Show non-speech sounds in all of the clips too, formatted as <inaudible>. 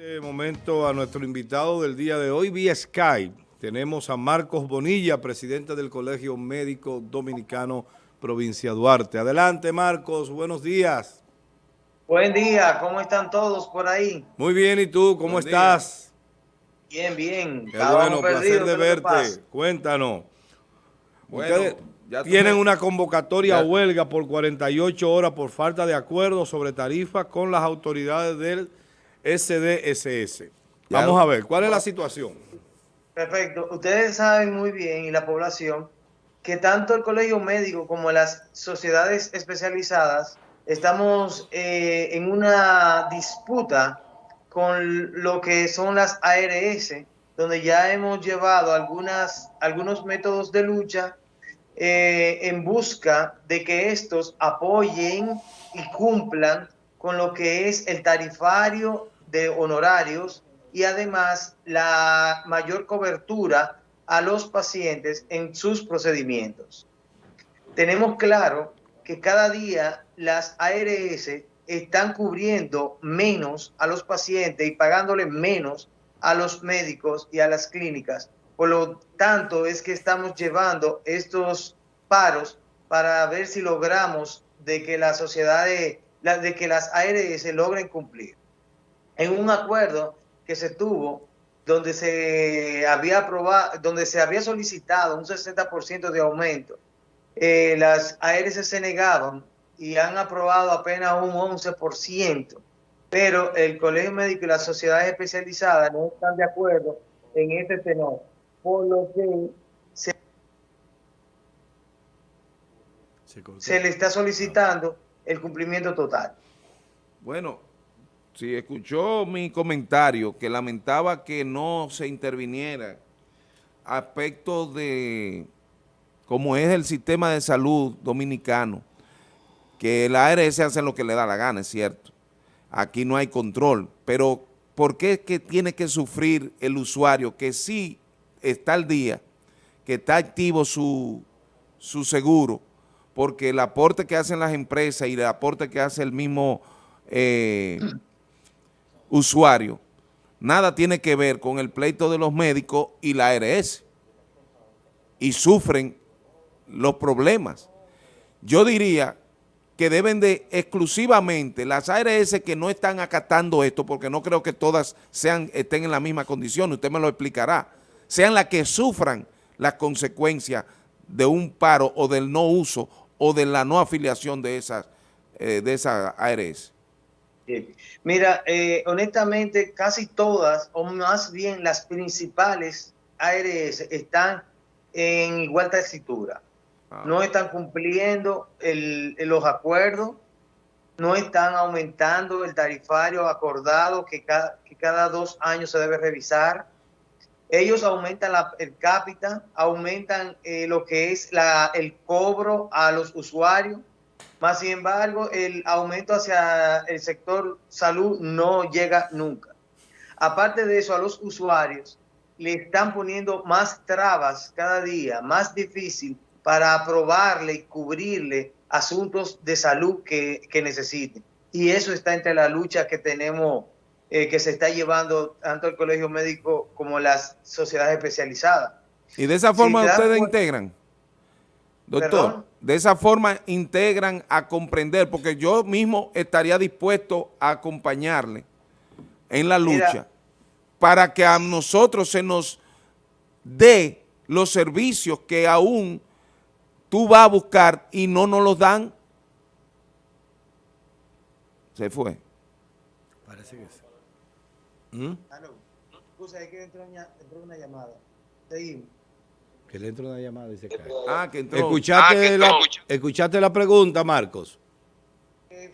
este momento a nuestro invitado del día de hoy vía Skype. Tenemos a Marcos Bonilla, presidente del Colegio Médico Dominicano Provincia Duarte. Adelante Marcos, buenos días. Buen día, ¿cómo están todos por ahí? Muy bien, ¿y tú? ¿Cómo estás? Bien, bien. Qué bueno, placer de verte. Cuéntanos. Ustedes tienen una convocatoria a huelga por 48 horas por falta de acuerdo sobre tarifas con las autoridades del SDSS. Vamos a ver, ¿cuál es la situación? Perfecto. Ustedes saben muy bien, y la población, que tanto el colegio médico como las sociedades especializadas estamos eh, en una disputa con lo que son las ARS, donde ya hemos llevado algunas, algunos métodos de lucha eh, en busca de que estos apoyen y cumplan con lo que es el tarifario de honorarios y además la mayor cobertura a los pacientes en sus procedimientos. Tenemos claro que cada día las ARS están cubriendo menos a los pacientes y pagándole menos a los médicos y a las clínicas. Por lo tanto, es que estamos llevando estos paros para ver si logramos de que la sociedad de, de que las ARS logren cumplir en un acuerdo que se tuvo donde se había aprobado, donde se había solicitado un 60% de aumento. Eh, las ARS se negaban y han aprobado apenas un 11%, pero el Colegio Médico y las sociedades especializadas no están de acuerdo en este tenor, por lo que se, se le está solicitando el cumplimiento total. Bueno, si escuchó mi comentario que lamentaba que no se interviniera. Aspectos de cómo es el sistema de salud dominicano, que la ARS hace lo que le da la gana, es cierto. Aquí no hay control, pero ¿por qué es que tiene que sufrir el usuario que sí está al día, que está activo su, su seguro, porque el aporte que hacen las empresas y el aporte que hace el mismo... Eh, usuario, nada tiene que ver con el pleito de los médicos y la ARS. Y sufren los problemas. Yo diría que deben de exclusivamente las ARS que no están acatando esto, porque no creo que todas sean estén en la misma condición, usted me lo explicará, sean las que sufran las consecuencias de un paro o del no uso o de la no afiliación de esas, eh, de esas ARS. Mira, eh, honestamente, casi todas, o más bien las principales ARS están en igual textura. Ah. No están cumpliendo los acuerdos, no están aumentando el tarifario acordado que cada, que cada dos años se debe revisar. Ellos aumentan la, el cápita, aumentan eh, lo que es la, el cobro a los usuarios, más sin embargo, el aumento hacia el sector salud no llega nunca. Aparte de eso, a los usuarios le están poniendo más trabas cada día, más difícil para aprobarle y cubrirle asuntos de salud que, necesiten. Y eso está entre la lucha que tenemos, eh, que se está llevando tanto el Colegio Médico como las sociedades especializadas. ¿Y de esa forma ustedes integran? Doctor, de esa forma integran a comprender, porque yo mismo estaría dispuesto a acompañarle en la lucha para que a nosotros se nos dé los servicios que aún tú vas a buscar y no nos los dan. Se fue. Parece que sí. ¿Mm? que una llamada. Seguimos. Que le entra una llamada y se cae. Ah, que entró. ¿Escuchaste, ah, la, ¿Escuchaste la pregunta, Marcos?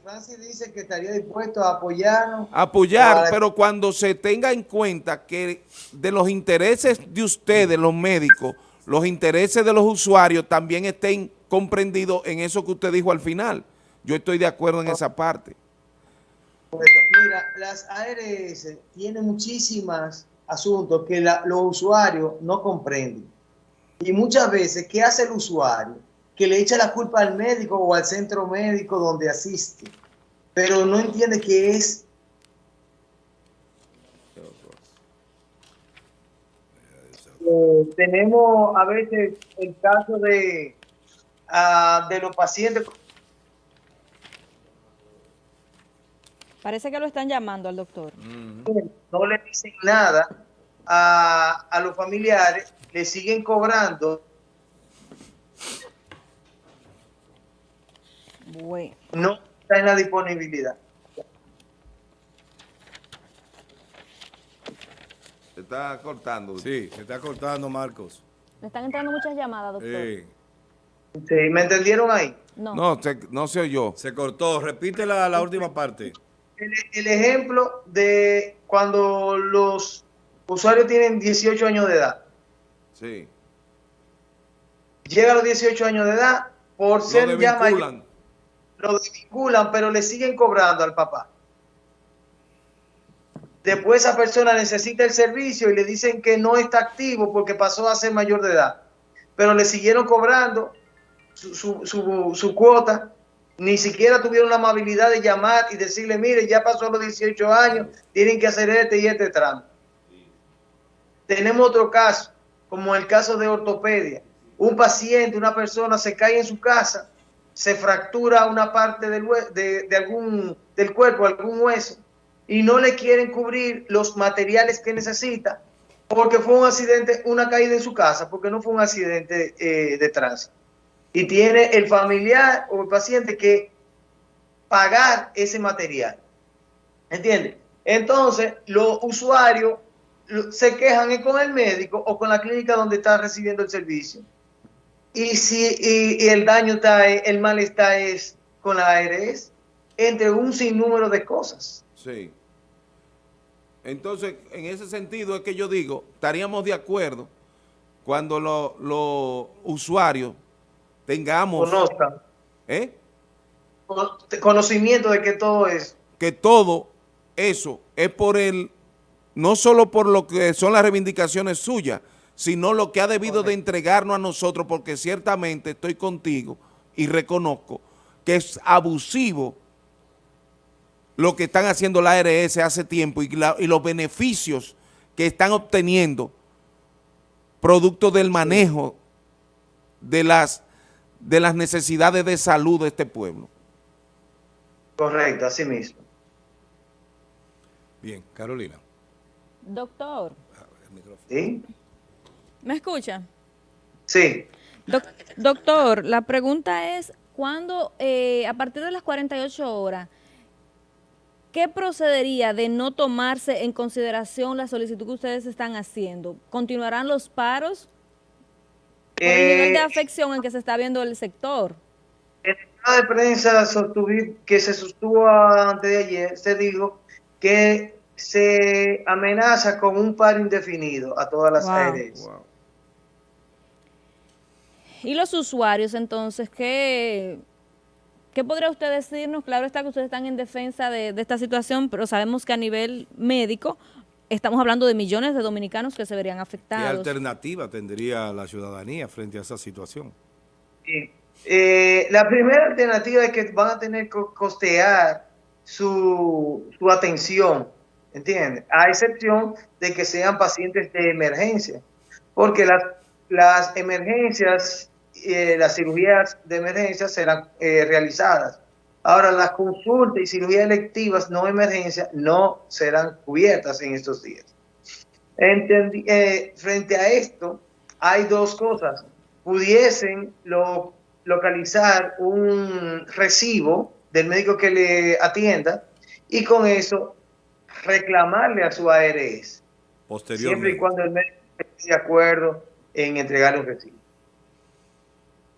Francis dice que estaría dispuesto a apoyarnos. Apoyar, pero cuando se tenga en cuenta que de los intereses de ustedes, los médicos, los intereses de los usuarios también estén comprendidos en eso que usted dijo al final. Yo estoy de acuerdo en esa parte. Mira, las ARS tienen muchísimos asuntos que los usuarios no comprenden. Y muchas veces, ¿qué hace el usuario? Que le echa la culpa al médico o al centro médico donde asiste, pero no entiende que es Eh, tenemos a veces el caso de, uh, de los pacientes. Parece que lo están llamando al doctor. No le dicen nada a, a los familiares, le siguen cobrando. Bueno. No está en la disponibilidad. Se está cortando. Sí, se está cortando, Marcos. Me están entrando muchas llamadas, doctor. Sí. Sí, ¿Me entendieron ahí? No. No, se, no se oyó. Se cortó. Repite la, la última parte. El, el, ejemplo de cuando los usuarios tienen 18 años de edad. Sí. Llega a los 18 años de edad, por ser ya mayor, lo desvinculan, pero le siguen cobrando al papá. Después esa persona necesita el servicio y le dicen que no está activo porque pasó a ser mayor de edad. Pero le siguieron cobrando su, su, su, su cuota. Ni siquiera tuvieron la amabilidad de llamar y decirle, mire, ya pasó los 18 años, tienen que hacer este y este tramo. Tenemos otro caso, como el caso de ortopedia. Un paciente, una persona se cae en su casa, se fractura una parte del, de, algún, del cuerpo, algún hueso, y no le quieren cubrir los materiales que necesita porque fue un accidente, una caída en su casa, porque no fue un accidente eh, de tránsito. Y tiene el familiar o el paciente que pagar ese material. ¿Entiende? Entonces, los usuarios se quejan con el médico o con la clínica donde está recibiendo el servicio. Y si y, y el daño está, el malestar es con la ARS, entre un sinnúmero de cosas. Sí. Entonces, en ese sentido es que yo digo, estaríamos de acuerdo cuando los lo usuarios tengamos... Conozcan. ¿Eh? Conocimiento de que todo es... Que todo eso es por el... No solo por lo que son las reivindicaciones suyas, sino lo que ha debido de entregarnos a nosotros, porque ciertamente estoy contigo y reconozco que es abusivo lo que están haciendo la ARS hace tiempo y, la, y los beneficios que están obteniendo producto del manejo de las, de las necesidades de salud de este pueblo. Correcto, así mismo. Bien, Carolina. Doctor. ¿Sí? ¿Me escucha? Sí. Doc doctor, la pregunta es, ¿cuándo, eh, a partir de las 48 horas, ¿qué procedería de no tomarse en consideración la solicitud que ustedes están haciendo? ¿Continuarán los paros por el nivel de afección en que se está viendo el sector? En la de prensa que se sostuvo antes de ayer, se dijo que se amenaza con un paro indefinido a todas las Wow. ARS. Wow. ¿Y los usuarios entonces qué, qué podría usted decirnos? Claro está que ustedes están en defensa de, de esta situación, pero sabemos que a nivel médico estamos hablando de millones de dominicanos que se verían ¿Qué afectados. alternativa tendría la ciudadanía frente a esa situación? Sí. Eh, la primera alternativa es que van a tener que costear su, su atención, ¿entiendes? A excepción de que sean pacientes de emergencia, porque las, las emergencias, eh, las cirugías de emergencia serán eh, realizadas. Ahora, las consultas y cirugías electivas no emergencia no serán cubiertas en estos días. Eh, frente a esto, hay dos cosas. Pudiesen lo, localizar un recibo del médico que le atienda y con eso reclamarle a su ARS, siempre y Posteriormente. cuando el médico esté de acuerdo en entregarle un recibo.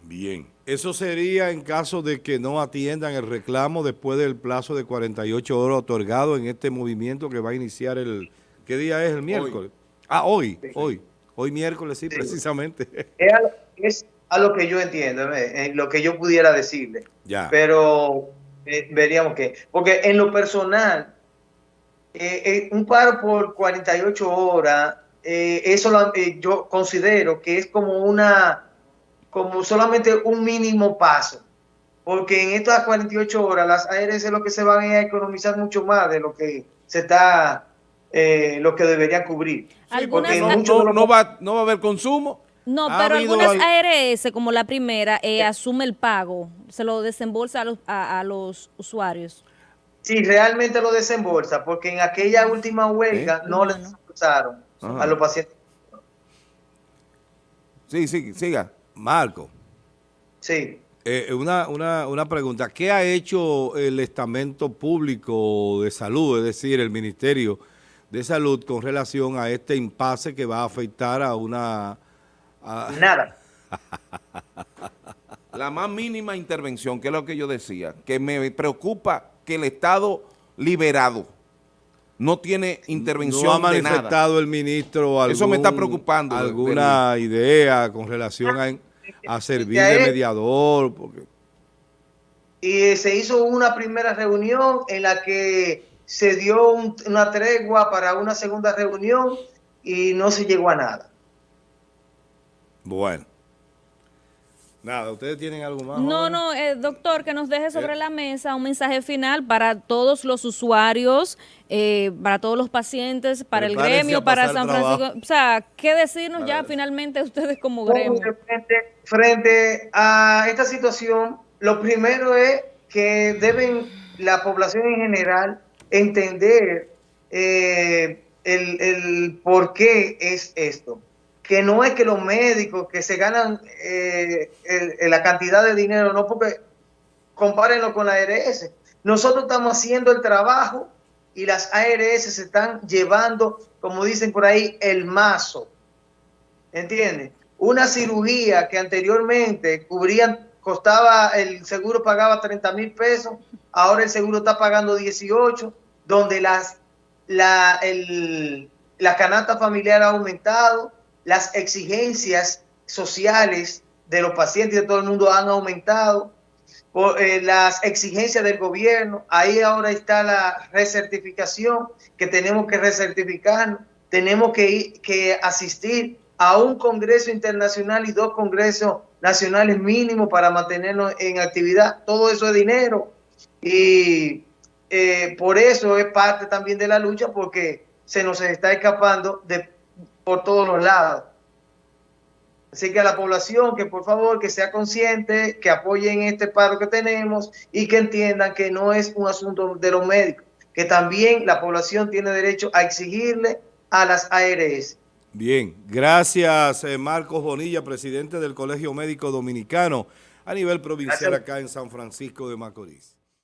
Bien. Eso sería en caso de que no atiendan el reclamo después del plazo de 48 horas otorgado en este movimiento que va a iniciar el... ¿Qué día es? El miércoles. Ah, hoy, Sí. hoy. Hoy miércoles, sí, Sí. precisamente. Es a, lo, es a lo que yo entiendo, ¿eh? en lo que yo pudiera decirle. ya. pero eh, veríamos que, porque en lo personal, eh, eh, un paro por 48 horas, eh, eso lo- eh, yo considero que es como una, como solamente un mínimo paso, porque en estas 48 horas las ARS lo que se van a economizar mucho más de lo que se está eh, lo que deberían cubrir. porque no, va, no va a haber consumo. No, pero algunas ARS, como la primera, eh, asume el pago, se lo desembolsa a los, a, los usuarios. Sí, realmente lo desembolsa, porque en aquella última huelga no le desembolsaron a los pacientes. Sí, sí, siga. Marco. Sí. Eh, una, una, una pregunta. ¿Qué ha hecho el estamento público de salud, es decir, el Ministerio de Salud, con relación a este impasse que va a afectar a una... Nada. <laughs> La más mínima intervención, que es lo que yo decía, que me preocupa que el Estado liberado no tiene intervención No ha manifestado el ministro Eso me está preocupando. alguna idea con relación a a servir de mediador. Porque... Y se hizo una primera reunión en la que se dio una tregua para una segunda reunión y no se llegó a nada. Bueno. Nada, ¿ustedes tienen algo más? No, no, eh, doctor, que nos deje sobre eh. la mesa un mensaje final para todos los usuarios, eh, para todos los pacientes, para el gremio, para San Francisco. O sea, ¿qué decirnos ya finalmente ustedes como gremio? Frente, a esta situación, lo primero es que deben la población en general entender el, el por qué es esto que no es que los médicos que se ganan eh, la cantidad de dinero, no porque compárenlo con la ARS. Nosotros estamos haciendo el trabajo y las ARS se están llevando, como dicen por ahí, el mazo. ¿Entiendes? Una cirugía que anteriormente cubrían, costaba, el seguro pagaba 30 mil pesos, ahora el seguro está pagando 18, donde las, la, canasta familiar ha aumentado, las exigencias sociales de los pacientes y de todo el mundo han aumentado, por, eh, las exigencias del gobierno, ahí ahora está la recertificación, que tenemos que recertificarnos, tenemos que, que asistir a un congreso internacional y dos congresos nacionales mínimos para mantenernos en actividad, todo eso es dinero. Y eh, por eso es parte también de la lucha porque se nos está escapando de por todos los lados. Así que a la población que por favor que sea consciente, que apoyen este paro que tenemos y que entiendan que no es un asunto de los médicos, que también la población tiene derecho a exigirle a las ARS. Bien, gracias eh, Marcos Bonilla, presidente del Colegio Médico Dominicano a nivel provincial acá en San Francisco de Macorís.